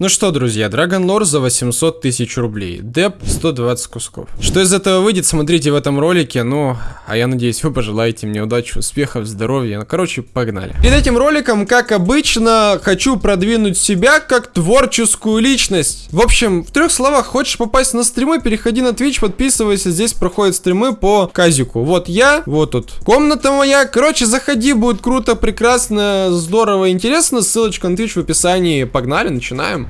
Ну что, друзья, Dragon Lore за 800 тысяч рублей, деп 120 кусков. Что из этого выйдет, смотрите в этом ролике, ну, а я надеюсь, вы пожелаете мне удачи, успехов, здоровья, ну, короче, погнали. Перед этим роликом, как обычно, хочу продвинуть себя как творческую личность. В общем, в трех словах, хочешь попасть на стримы, переходи на Twitch, подписывайся, здесь проходят стримы по казику. Вот я, вот тут комната моя, короче, заходи, будет круто, прекрасно, здорово, интересно, ссылочка на Twitch в описании, погнали, начинаем.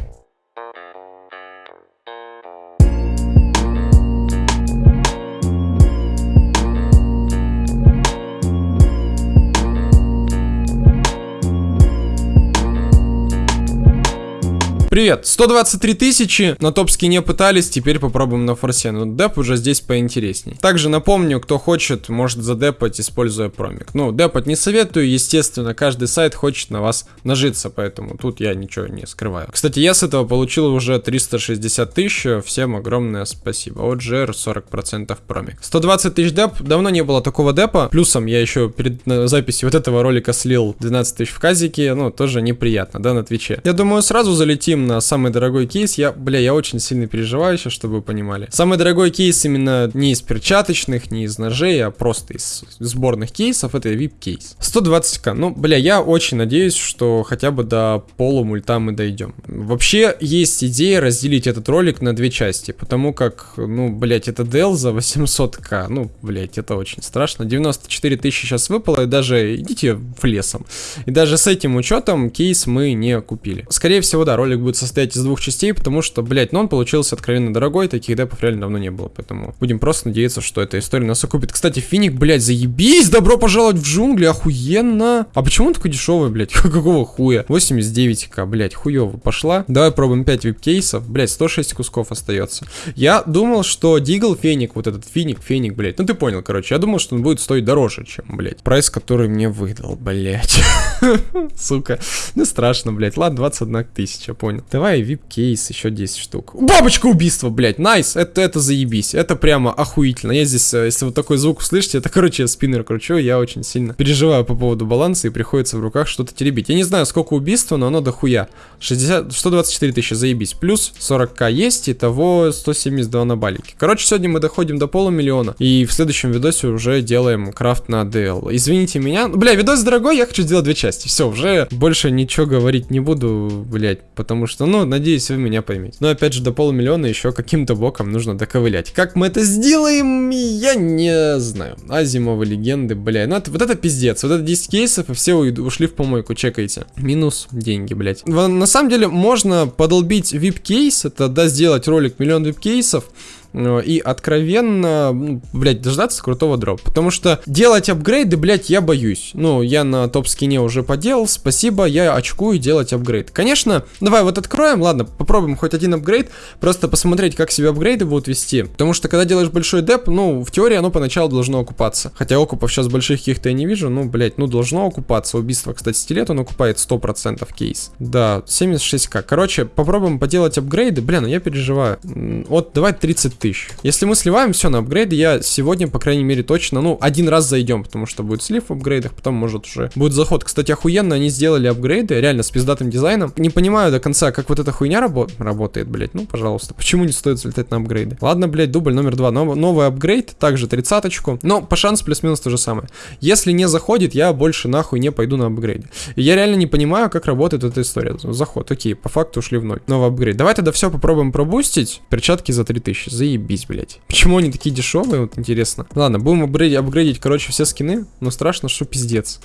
Привет, 123 тысячи, на топ-скине пытались, теперь попробуем на форсе, но деп уже здесь поинтересней. Также напомню, кто хочет, может задепать, используя промик. Ну, депать не советую, естественно, каждый сайт хочет на вас нажиться, поэтому тут я ничего не скрываю. Кстати, я с этого получил уже 360 тысяч, всем огромное спасибо. Вот GR 40% промик. 120 тысяч деп, давно не было такого депа, плюсом я еще перед записью вот этого ролика слил 12 тысяч в казике, ну, тоже неприятно, да, на твиче. Я думаю, сразу залетим на самый дорогой кейс. Я, бля, я очень сильно переживаю сейчас, чтобы вы понимали. Самый дорогой кейс именно не из перчаточных, не из ножей, а просто из сборных кейсов. Это VIP кейс. 120к. Ну, бля, я очень надеюсь, что хотя бы до полумульта мы дойдем. Вообще, есть идея разделить этот ролик на две части, потому как, ну, блять, это DL за 800к. Ну, блять, это очень страшно. 94 тысячи сейчас выпало, и даже идите в лесом. И даже с этим учетом кейс мы не купили. Скорее всего, да, ролик будет будет состоять из двух частей, потому что, блядь, ну он получился откровенно дорогой, таких депов реально давно не было, поэтому будем просто надеяться, что эта история нас окупит. Кстати, Финик, блядь, заебись, добро пожаловать в джунгли, охуенно. А почему он такой дешевый, блядь, какого хуя? 89к, блядь, хуево пошла. Давай пробуем 5 вип-кейсов, блядь, 106 кусков остается. Я думал, что Дигл Феник, вот этот Финик, Феник, блядь, ну ты понял, короче, я думал, что он будет стоить дороже, чем, блядь, прайс, который мне выдал, блядь. Сука, ну страшно, блядь, ладно, 21 тысяча, понял. Давай VIP-кейс, еще 10 штук. Бабочка убийства, блядь, найс, это, это заебись, это прямо охуительно. Я здесь, э, если вот такой звук услышите, это, короче, я спиннер кручу, я очень сильно переживаю по поводу баланса и приходится в руках что-то теребить. Я не знаю, сколько убийства, но оно дохуя. 60, 124 тысячи, заебись. Плюс 40к есть, и того 172 на балике. Короче, сегодня мы доходим до полумиллиона, и в следующем видосе уже делаем крафт на DL. Извините меня, бля, видос дорогой, я хочу сделать две части. Все, уже больше ничего говорить не буду, блять, потому что что, ну, надеюсь, вы меня поймете. Но опять же, до полумиллиона еще каким-то боком нужно доковылять. Как мы это сделаем, я не знаю. Азимова легенды, бля, ну это, вот это пиздец. Вот это 10 кейсов, и все ушли в помойку, чекайте. Минус деньги, блядь. На самом деле, можно подолбить VIP-кейс, это, да, сделать ролик миллион VIP-кейсов, и откровенно, ну, блядь, дождаться крутого дропа. Потому что делать апгрейды, блядь, я боюсь. Ну, я на топ-скине уже поделал, спасибо, я очкую делать апгрейд. Конечно, давай вот откроем, ладно, попробуем хоть один апгрейд, просто посмотреть, как себя апгрейды будут вести. Потому что, когда делаешь большой деп, ну, в теории оно поначалу должно окупаться. Хотя окупов сейчас больших каких-то я не вижу, ну, блядь, ну, должно окупаться. Убийство, кстати, стилет он окупает 100% кейс. Да, 76к. Короче, попробуем поделать апгрейды. Блин, ну я переживаю. Вот, давай 30 тысяч. Если мы сливаем все на апгрейды, я сегодня, по крайней мере, точно, ну, один раз зайдем, потому что будет слив в апгрейдах, потом, может, уже будет заход. Кстати, охуенно они сделали апгрейды, реально, с пиздатым дизайном. Не понимаю до конца, как вот эта хуйня рабо работает, блядь. Ну, пожалуйста, почему не стоит залетать на апгрейды? Ладно, блядь, дубль номер два. Нов новый апгрейд, также тридцаточку, но по шансу плюс-минус то же самое. Если не заходит, я больше нахуй не пойду на апгрейды. И я реально не понимаю, как работает эта история. Заход, окей, по факту ушли в ноль. Новый апгрейд. Давай тогда все попробуем пробустить. Перчатки за 3000. Заебись, блядь. Почему они такие дешевые, вот интересно. Ладно, будем апгрейдить, короче, все скины. Но страшно, что пиздец.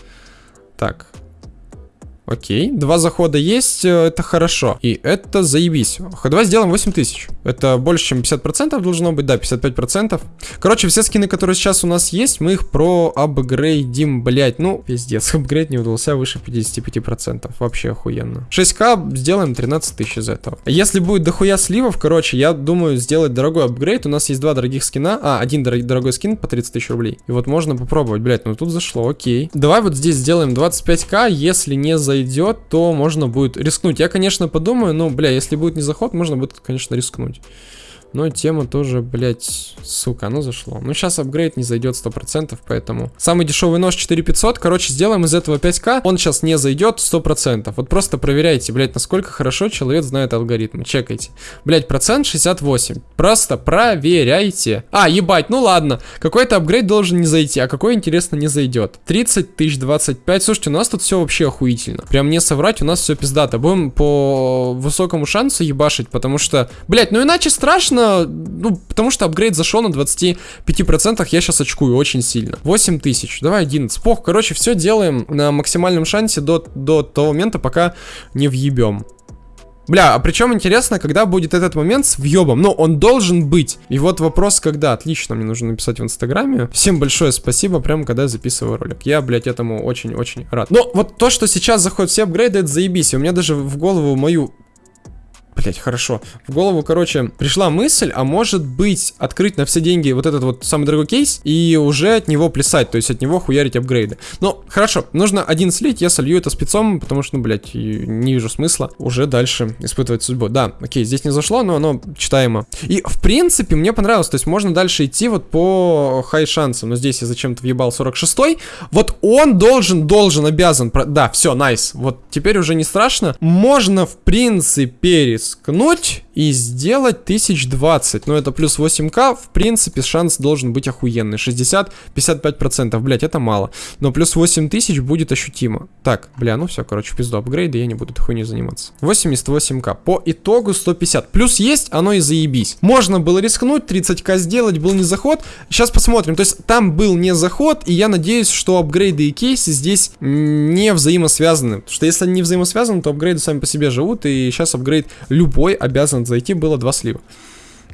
Так, Окей, два захода есть, э, это хорошо. И это заебись. Давай сделаем 8000. Это больше, чем 50% должно быть, да, 55%. Короче, все скины, которые сейчас у нас есть, мы их про апгрейдим, блять. Ну, пиздец, апгрейд не удался выше 55%. Вообще охуенно. 6к сделаем 13 тысяч из этого. Если будет дохуя сливов, короче, я думаю сделать дорогой апгрейд. У нас есть два дорогих скина. А, один дорогой скин по 30 тысяч рублей. И вот можно попробовать, блять, ну тут зашло, окей. Давай вот здесь сделаем 25к, если не за зайдет, то можно будет рискнуть. Я, конечно, подумаю, но, бля, если будет не заход, можно будет, конечно, рискнуть. Но тема тоже, блядь, сука, оно зашло. Ну, сейчас апгрейд не зайдет 100%, поэтому... Самый дешевый нож 4500, короче, сделаем из этого 5к. Он сейчас не зайдет 100%. Вот просто проверяйте, блядь, насколько хорошо человек знает алгоритмы. Чекайте. Блядь, процент 68. Просто проверяйте. А, ебать, ну ладно. Какой-то апгрейд должен не зайти, а какой, интересно, не зайдет. 30 тысяч, 25. Слушайте, у нас тут все вообще охуительно. Прям не соврать, у нас все пиздато. Будем по высокому шансу ебашить, потому что... Блядь, ну иначе страшно ну, потому что апгрейд зашел на 25%, я сейчас очкую очень сильно. 8 тысяч, давай 11. Пох, короче, все делаем на максимальном шансе до, до того момента, пока не въебем. Бля, а причем интересно, когда будет этот момент с въебом. Ну, он должен быть. И вот вопрос, когда. Отлично, мне нужно написать в инстаграме. Всем большое спасибо, прямо когда я записываю ролик. Я, блядь, этому очень-очень рад. Но вот то, что сейчас заходят все апгрейды, это заебись. У меня даже в голову мою Блять, хорошо. В голову, короче, пришла мысль, а может быть, открыть на все деньги вот этот вот самый дорогой кейс и уже от него плясать, то есть от него хуярить апгрейды. Ну, хорошо, нужно один слить, я солью это спецом, потому что, ну, блять, не вижу смысла уже дальше испытывать судьбу. Да, окей, здесь не зашло, но оно читаемо. И, в принципе, мне понравилось, то есть можно дальше идти вот по хай шансам, но здесь я зачем-то въебал 46-й. Вот он должен, должен, обязан, да, все, найс, вот теперь уже не страшно. Можно, в принципе, рискнуть и сделать 1020. Но это плюс 8к, в принципе, шанс должен быть охуенный. 60-55%, блять, это мало. Но плюс 8000 будет ощутимо. Так, бля, ну все, короче, пизду апгрейда, я не буду этой хуйней заниматься. 88к. По итогу 150. Плюс есть, оно и заебись. Можно было рискнуть, 30к сделать, был не заход. Сейчас посмотрим. То есть там был не заход, и я надеюсь, что апгрейды и кейсы здесь не взаимосвязаны. Потому что если они не взаимосвязаны, то апгрейды сами по себе живут, и сейчас апгрейд любой обязан зайти, было два слива.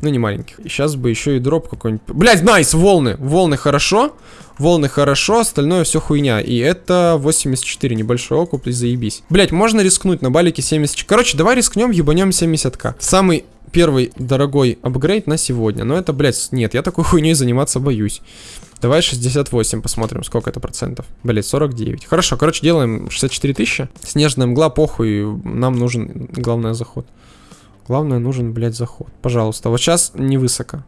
Ну, не маленьких. Сейчас бы еще и дроп какой-нибудь. Блять, найс, волны. Волны хорошо. Волны хорошо, остальное все хуйня. И это 84, небольшой окуп, и заебись. Блять, можно рискнуть на балике 70. Короче, давай рискнем, ебанем 70к. Самый первый дорогой апгрейд на сегодня. Но это, блядь, нет, я такой хуйней заниматься боюсь. Давай 68, посмотрим, сколько это процентов. Блять, 49. Хорошо, короче, делаем 64 тысячи. Снежная мгла, похуй, нам нужен, главное, заход. Главное, нужен, блядь, заход. Пожалуйста. Вот сейчас не высоко.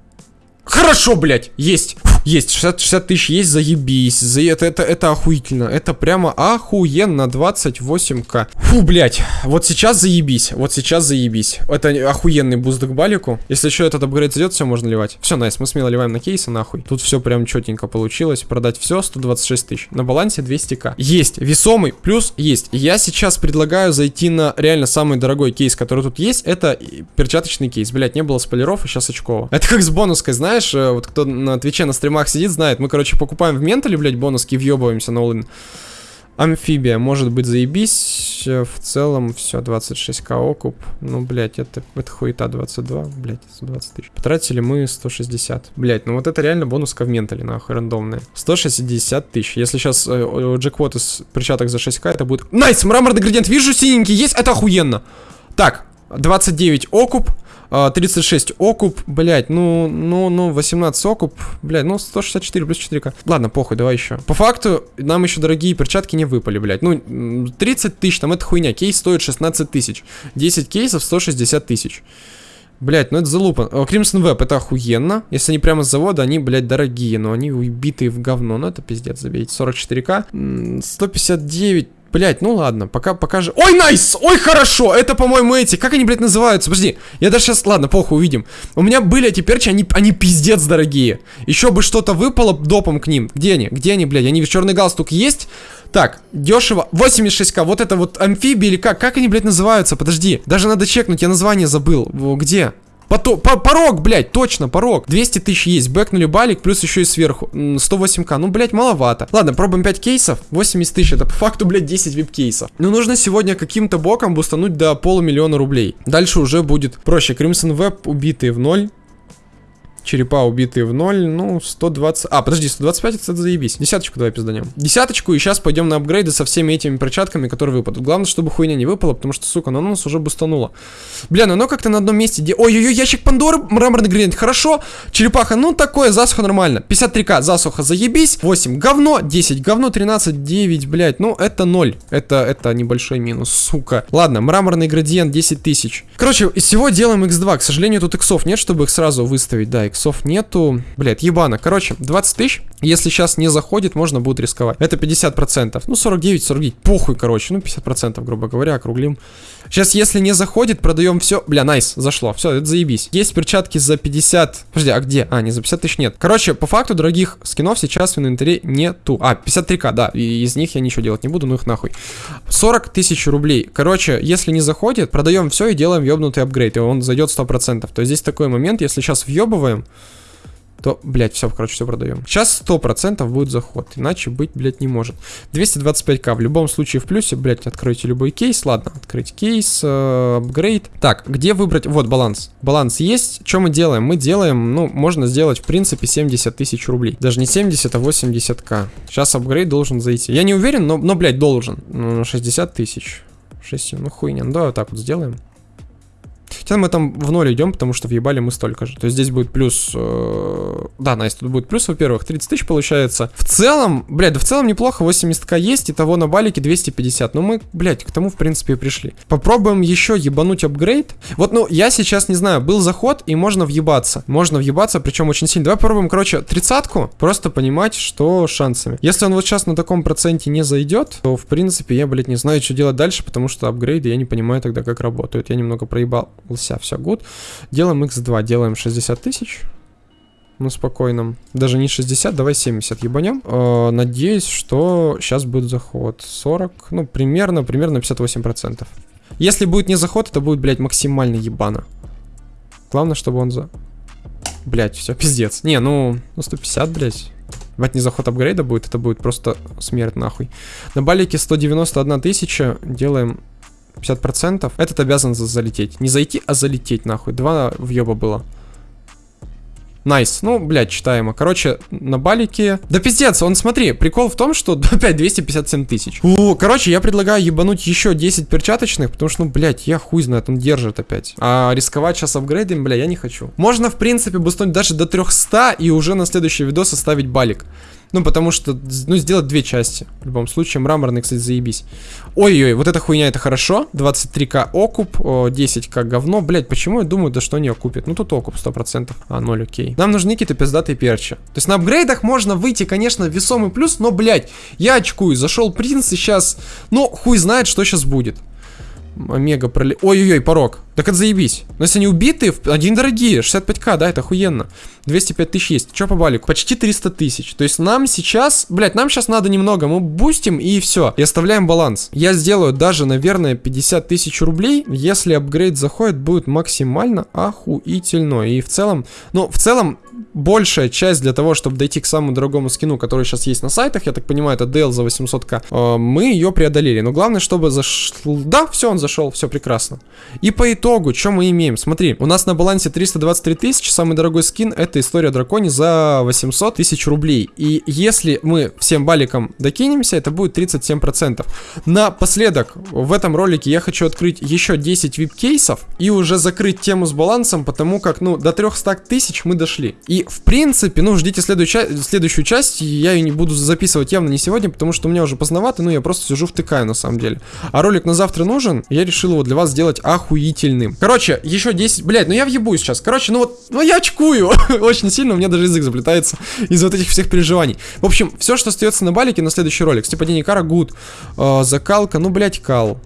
Хорошо, блядь, есть. Есть, 60, 60 тысяч есть, заебись. За это, это, это охуительно. Это прямо охуенно, 28к. Фу, блядь, вот сейчас заебись. Вот сейчас заебись. Это охуенный буст к балику. Если еще этот апгрейд зайдет, все можно ливать. Все, nice, мы смело ливаем на кейсы, нахуй. Тут все прям четенько получилось. Продать все, 126 тысяч. На балансе 200к. Есть, весомый, плюс есть. Я сейчас предлагаю зайти на реально самый дорогой кейс, который тут есть. Это перчаточный кейс. Блядь, не было спойлеров, и сейчас очково. Это как с бонуской, знаешь, э, вот кто на Твиче на стриме стримах сидит, знает. Мы, короче, покупаем в ментале, блядь, бонуски, въебываемся на all in. Амфибия, может быть, заебись. В целом, все, 26к окуп. Ну, блядь, это, это хуета 22, блядь, 120 тысяч. Потратили мы 160. Блядь, ну вот это реально бонуска в ментале, нахуй, рандомная. 160 тысяч. Если сейчас э, джекпот из перчаток за 6к, это будет... Nice, мраморный градиент, вижу синенький, есть, это охуенно. Так, 29 окуп. 36 а, окуп, блять, ну, ну, ну, 18 окуп, блять, ну, 164 плюс 4к. Ладно, похуй, давай еще. По факту, нам еще дорогие перчатки не выпали, блять. Ну, 30 тысяч, там это хуйня, кейс стоит 16 тысяч. 10 кейсов 160 тысяч. Блять, ну это залупа. Crimson Web это охуенно. Если они прямо с завода, они, блядь, дорогие, но они убитые в говно. Ну это пиздец, забейте. 44к. 159 Блять, ну ладно, пока, пока же... Ой, найс! Ой, хорошо! Это, по-моему, эти... Как они, блядь, называются? Подожди, я даже сейчас... Ладно, похуй, увидим. У меня были эти перчи, они, они пиздец дорогие. Еще бы что-то выпало допом к ним. Где они? Где они, блядь? Они в черный галстук есть? Так, дешево. 86к. Вот это вот амфибии или как? Как они, блядь, называются? Подожди. Даже надо чекнуть, я название забыл. Где? Пото по порог, блядь, точно, порог. 200 тысяч есть. Бэкнули балик, плюс еще и сверху. 108к. Ну, блядь, маловато. Ладно, пробуем 5 кейсов. 80 тысяч. Это по факту, блядь, 10 вип-кейсов. Но нужно сегодня каким-то боком бустануть до полумиллиона рублей. Дальше уже будет проще. Crimson Web убитые в ноль. Черепа убитые в ноль, ну, 120... А, подожди, 125 это заебись. Десяточку давай пизданем. Десяточку, и сейчас пойдем на апгрейды со всеми этими перчатками, которые выпадут. Главное, чтобы хуйня не выпала, потому что, сука, оно нас уже бустануло. Бля, ну оно как-то на одном месте... Де... Ой-ой-ой, ящик Пандоры, мраморный гранит, хорошо. Черепаха, ну такое, засуха нормально. 53к, засуха, заебись. 8, говно, 10, говно, 13, 9, блядь, ну это 0. Это, это небольшой минус, сука. Ладно, мраморный градиент 10 тысяч. Короче, из всего делаем x2. К сожалению, тут иксов нет, чтобы их сразу выставить. Да, иксов нету. Блядь, ебано. Короче, 20 тысяч. Если сейчас не заходит, можно будет рисковать. Это 50%. Ну, 49, 49. Похуй, короче. Ну, 50%, грубо говоря, округлим. Сейчас, если не заходит, продаем все. Бля, найс, зашло. Все, это заебись. Есть перчатки за 50. Подожди, а где? А, не за 50 тысяч нет. Короче, по факту дорогих скинов сейчас в инвентаре нету. А, 53к, да. И из них я ничего делать не буду, ну их нахуй. 40 тысяч рублей. Короче, если не заходит, продаем все и делаем въебнутый апгрейд. И он зайдет 100%. То есть здесь такой момент, если сейчас въебываем то, блядь, все, короче, все продаем. Сейчас 100% будет заход, иначе быть, блядь, не может. 225к в любом случае в плюсе, блядь, откройте любой кейс, ладно, открыть кейс, э, апгрейд. Так, где выбрать, вот, баланс. Баланс есть, что мы делаем? Мы делаем, ну, можно сделать, в принципе, 70 тысяч рублей. Даже не 70, а 80к. Сейчас апгрейд должен зайти. Я не уверен, но, но блядь, должен. 60 ну, тысяч. 6, ну хуйня, ну давай вот так вот сделаем. Сейчас мы там в ноль идем, потому что въебали мы столько же. То есть здесь будет плюс... Э, да, Настя, тут будет плюс, во-первых, 30 тысяч получается. В целом, блядь, да в целом неплохо, 80к есть, и того на балике 250. Но мы, блядь, к тому, в принципе, и пришли. Попробуем еще ебануть апгрейд. Вот, ну, я сейчас не знаю, был заход, и можно въебаться. Можно въебаться, причем очень сильно. Давай попробуем, короче, тридцатку, просто понимать, что шансами. Если он вот сейчас на таком проценте не зайдет, то, в принципе, я, блядь, не знаю, что делать дальше, потому что апгрейды я не понимаю тогда, как работают. Я немного проебал лся, все гуд. Делаем x2, делаем 60 тысяч. Ну, спокойном. Даже не 60, давай 70 ебанем. Э, надеюсь, что сейчас будет заход. 40, ну, примерно, примерно 58%. Если будет не заход, это будет, блядь, максимально ебано. Главное, чтобы он за... Блядь, все, пиздец. Не, ну, ну 150, блядь. Блядь, незаход апгрейда будет, это будет просто смерть нахуй. На балике 191 тысяча, делаем 50%. Этот обязан залететь. Не зайти, а залететь, нахуй. Два въеба было. Nice. Nice. Ну, блядь, читаемо. Короче, на балике... Да пиздец, он, смотри, прикол в том, что опять 257 тысяч. Короче, я предлагаю ебануть еще 10 перчаточных, потому что, ну, блядь, я хуй знает, он держит опять. А рисковать сейчас апгрейдом, бля, я не хочу. Можно, в принципе, бустануть даже до 300 и уже на следующий видос оставить балик. Ну, потому что, ну, сделать две части. В любом случае, мраморный, кстати, заебись. Ой-ой, вот эта хуйня, это хорошо. 23к окуп, 10к говно. Блять, почему я думаю, да что они окупят? Ну, тут окуп 100%. А, 0, окей. Нам нужны какие-то пиздатые перчи. То есть на апгрейдах можно выйти, конечно, весомый плюс, но, блять, я очкую. Зашел принц и сейчас, ну, хуй знает, что сейчас будет. Омега проли... Ой-ой-ой, порог. Так это заебись. Но если они убитые, один дорогие, 65к, да, это охуенно. 205 тысяч есть. Че по балику? Почти 300 тысяч. То есть нам сейчас, блядь, нам сейчас надо немного. Мы бустим и все. И оставляем баланс. Я сделаю даже, наверное, 50 тысяч рублей. Если апгрейд заходит, будет максимально охуительно. И в целом, ну, в целом, большая часть для того, чтобы дойти к самому дорогому скину, который сейчас есть на сайтах, я так понимаю, это DL за 800к, э, мы ее преодолели. Но главное, чтобы зашел... Да, все, он зашел, все прекрасно. И по итогу, что мы имеем? Смотри, у нас на балансе 323 тысячи, самый дорогой скин это история дракони за 800 тысяч рублей. И если мы всем баликом докинемся, это будет 37%. Напоследок, в этом ролике я хочу открыть еще 10 вип-кейсов и уже закрыть тему с балансом, потому как, ну, до 300 тысяч мы дошли. И, в принципе, ну, ждите следующую, следующую часть, я ее не буду записывать явно не сегодня, потому что у меня уже поздновато, ну, я просто сижу втыкаю, на самом деле. А ролик на завтра нужен, я решил его для вас сделать охуительным. Короче, еще 10, блядь, ну я въебу сейчас. Короче, ну вот, ну я очкую очень сильно, у меня даже язык заплетается из вот этих всех переживаний. В общем, все, что остается на балике на следующий ролик. Степадение кара, good, э, закалка, ну, блядь, кал.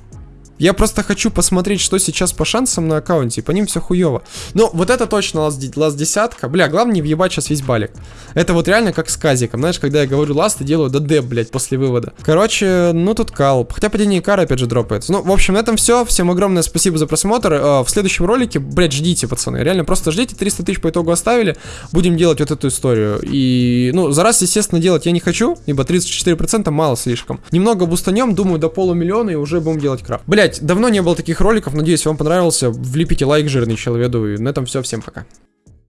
Я просто хочу посмотреть, что сейчас по шансам на аккаунте, по ним все хуево. Но вот это точно last, last десятка. Бля, главное не въебать сейчас весь балик. Это вот реально как с казиком. Знаешь, когда я говорю last, и делаю ДД, блядь, после вывода. Короче, ну тут кал. Хотя падение кара опять же дропается. Ну, в общем, на этом все. Всем огромное спасибо за просмотр. Э, в следующем ролике, блядь, ждите, пацаны. Реально просто ждите. 300 тысяч по итогу оставили. Будем делать вот эту историю. И, ну, за раз, естественно, делать я не хочу, ибо 34% мало слишком. Немного бустанем, думаю, до полумиллиона и уже будем делать крафт. Блядь, Блять, давно не было таких роликов, надеюсь, вам понравился. Влепите лайк жирный человеку. И на этом все, всем пока.